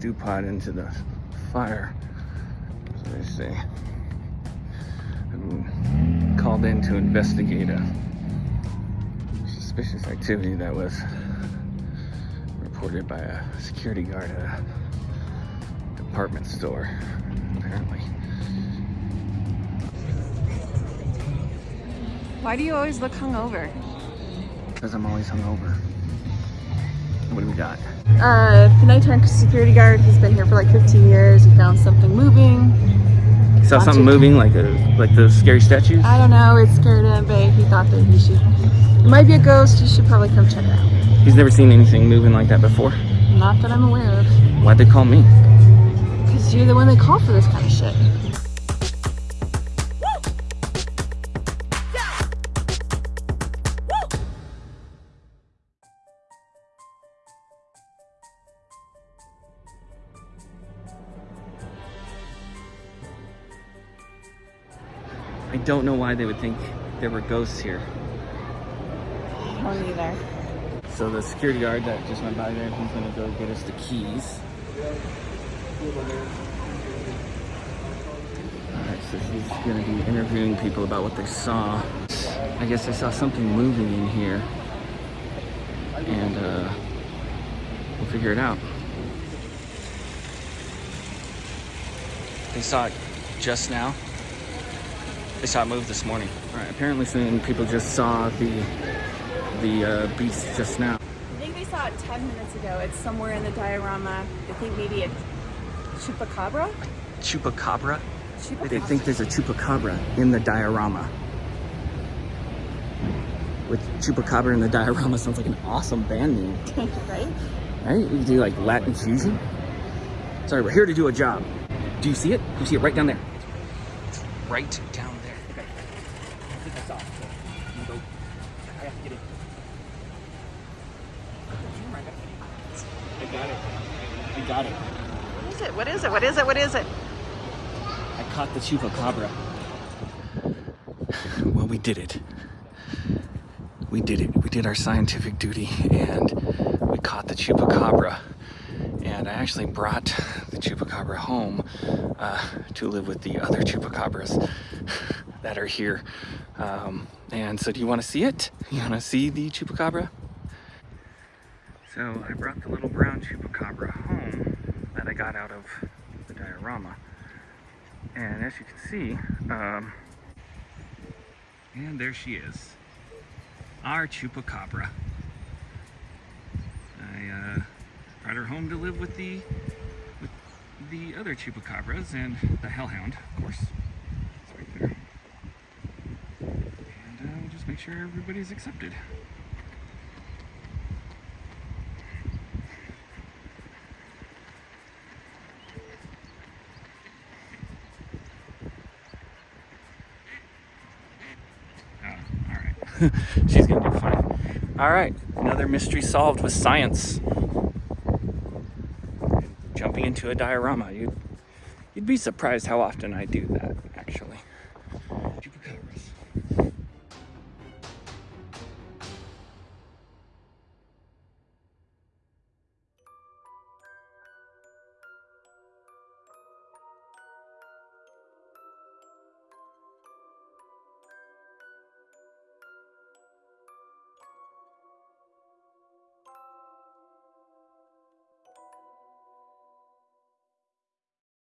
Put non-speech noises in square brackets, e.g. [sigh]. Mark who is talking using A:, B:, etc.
A: stew pot into the fire. So they say. I'm called in to investigate a suspicious activity that was reported by a security guard at a department store, apparently.
B: Why do you always look hungover?
A: Because I'm always hungover. What do we got?
B: Uh, the nighttime security guard, he's been here for like 15 years. He found something moving.
A: He
B: Saw
A: something moving like a like those scary statues?
B: I don't know, it scared him, but he thought that he should. It might be a ghost, you should probably come check it out.
A: He's never seen anything moving like that before.
B: Not that I'm aware of.
A: Why'd they call me?
B: Because you're the one they call for this kind of shit.
A: I don't know why they would think there were ghosts here.
B: I don't either.
A: So the security guard that just went by there, he's gonna go get us the keys. Alright, so he's gonna be interviewing people about what they saw. I guess I saw something moving in here. And uh, we'll figure it out. They saw it just now. They saw it move this morning. All right, apparently some people just saw the the uh, beast just now.
B: I think they saw it 10 minutes ago. It's somewhere in the diorama. I think maybe a chupacabra?
A: Chupacabra?
B: Chupacabra.
A: They think there's a chupacabra in the diorama. With chupacabra in the diorama sounds like an awesome band name, [laughs]
B: right?
A: right? You can do like Latin fusion. Sorry, we're here to do a job. Do you see it? You see it right down there? It's right down there. Okay. I think I saw it. So I'm gonna go. I have to get in. I got it. I got it.
B: What is it? What is it? What is it? What is it?
A: I caught the chupacabra. Well, we did it. We did it. We did our scientific duty and we caught the chupacabra. And I actually brought the chupacabra home uh, to live with the other chupacabras that are here. Um, and so, do you want to see it? You want to see the chupacabra? So, I brought the little brown chupacabra home that I got out of the diorama. And as you can see, um, and there she is, our chupacabra. I uh, brought her home to live with the with the other chupacabras and the hellhound, of course. It's right there. And uh, we'll just make sure everybody's accepted. Oh, all right. [laughs] She's gonna do fine. All right, another mystery solved with science. Jumping into a diorama. You'd, you'd be surprised how often I do that, actually.